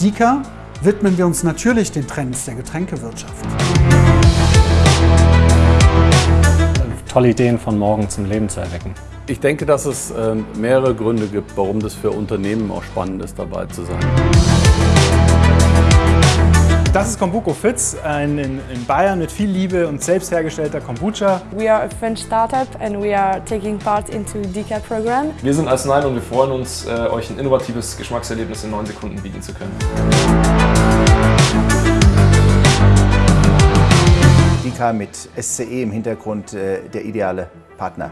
Dika widmen wir uns natürlich den Trends der Getränkewirtschaft. Tolle Ideen von morgen zum Leben zu erwecken. Ich denke, dass es äh, mehrere Gründe gibt, warum das für Unternehmen auch spannend ist, dabei zu sein. Das ist Kombuko Fitz, ein in, in, Bayern mit viel Liebe und selbst hergestellter Kombucha. We are a French startup and we are taking part into DCA program. Wir sind als Nein und wir freuen uns, äh, euch ein innovatives Geschmackserlebnis in neun Sekunden bieten zu können. DK mit SCE im Hintergrund äh, der ideale Partner.